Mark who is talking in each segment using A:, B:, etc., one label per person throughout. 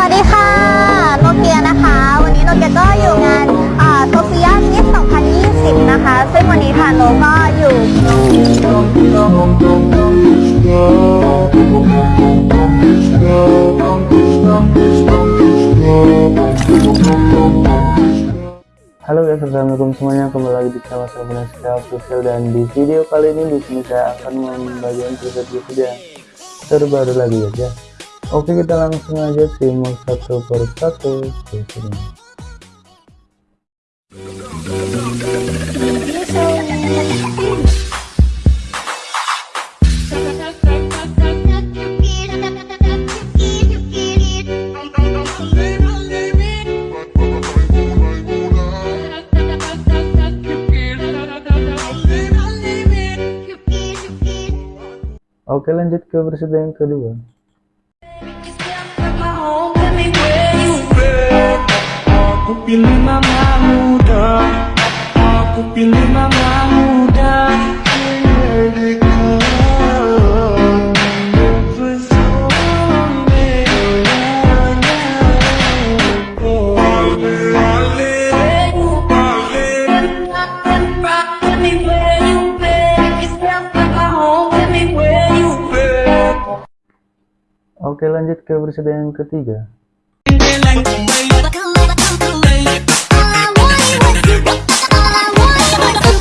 A: วัสดีค่ะ โนเกียนะคะ วันนี้โนเกียก็อยู่งานโซเฟียมิส2020 นะคะ ซึ่งวันนี้ทางโนก็อยู่
B: Halo guys, assalamualaikum semuanya. Kembali lagi di channel saya Beneska Official dan di video kali ini di sini saya akan membagikan preset video yang terbaru lagi guys ya. Oke, kita langsung aja simak satu per satu sini. Oke, lanjut ke preset yang kedua.
C: Aku pilih mama muda. Aku pilih mama muda.
B: Oke, lanjut ke preset yang ketiga.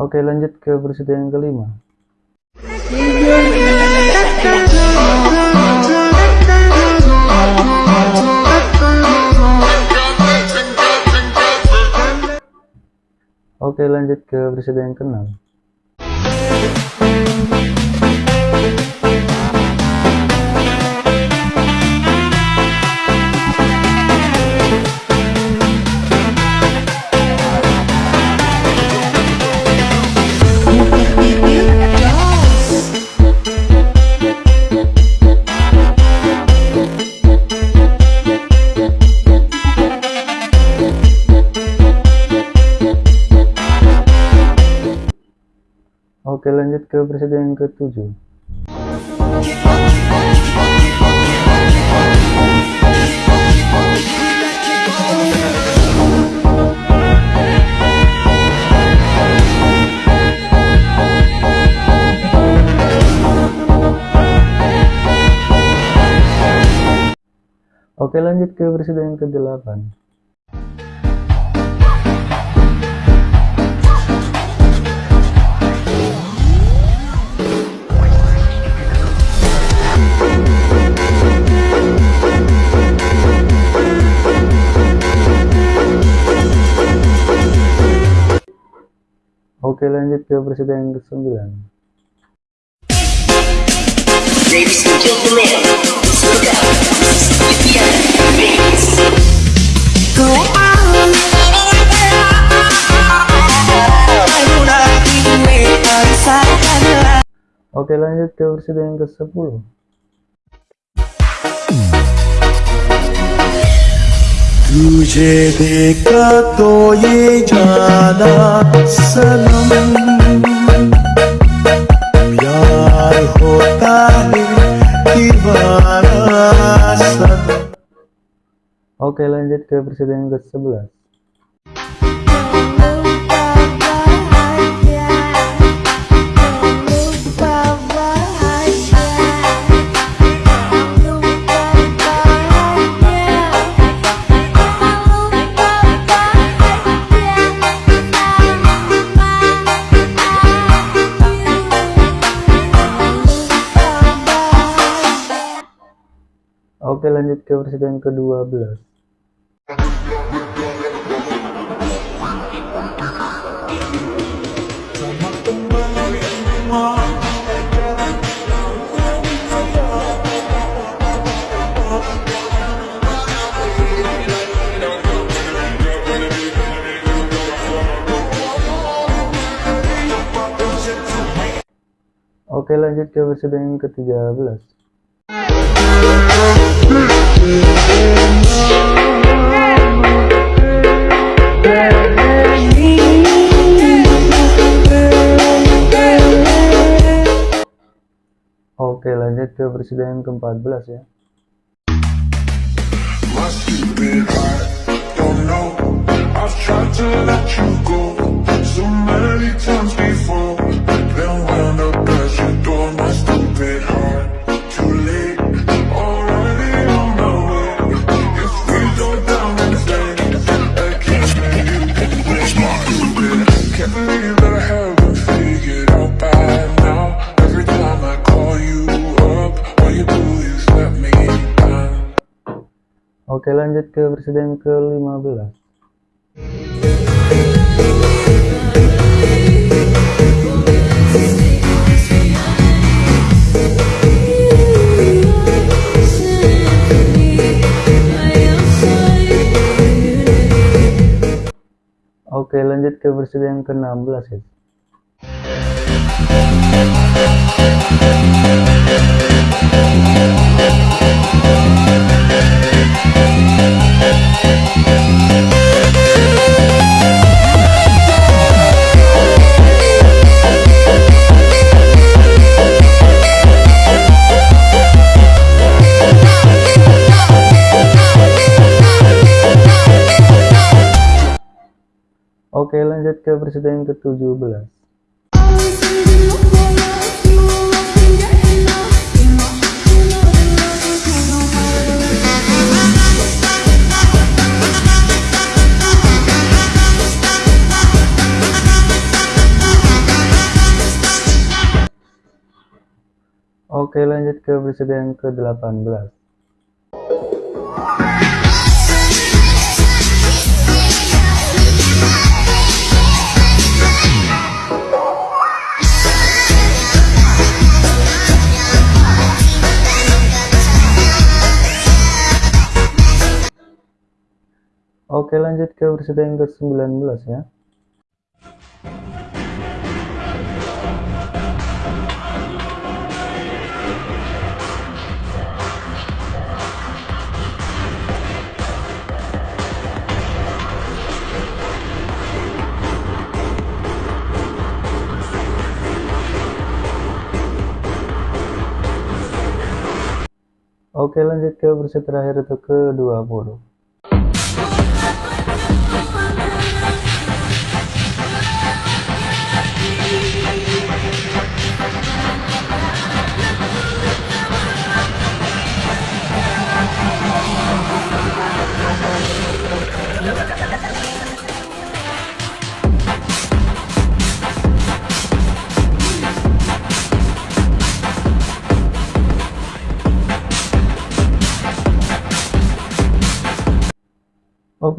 B: Oke, lanjut ke preset yang kelima. Oke, lanjut ke preset yang keenam. Lanjut ke preset yang ketujuh. Oke, lanjut ke preset yang ke-8. Oke, lanjut ke preset yang ke-9.
D: Ladies and gentlemen, let's look up.
B: Oke, lanjut ke preset yang ke-10.
C: तुझे देखा तो ये जाना सनम प्यार होता है दीवाना सनम
B: Oke, lanjut ke preset yang ke-11. lanjut ke presiden ke-12. Oke lanjut ke versi yang ke-13. Oke lanjut ke yang ke-14 ya.
E: I've
B: Oke lanjut ke yang ke-15 Oke lanjut ke yang ke-16 ya Oke lanjut ke yang ke-17 Oke lanjut ke yang ke-18 Oke lanjut ke episode yang ke-19 ya. Oke lanjut ke episode terakhir itu ke-20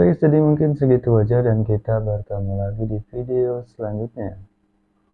B: Oke, jadi mungkin segitu aja dan kita bertemu lagi di video selanjutnya.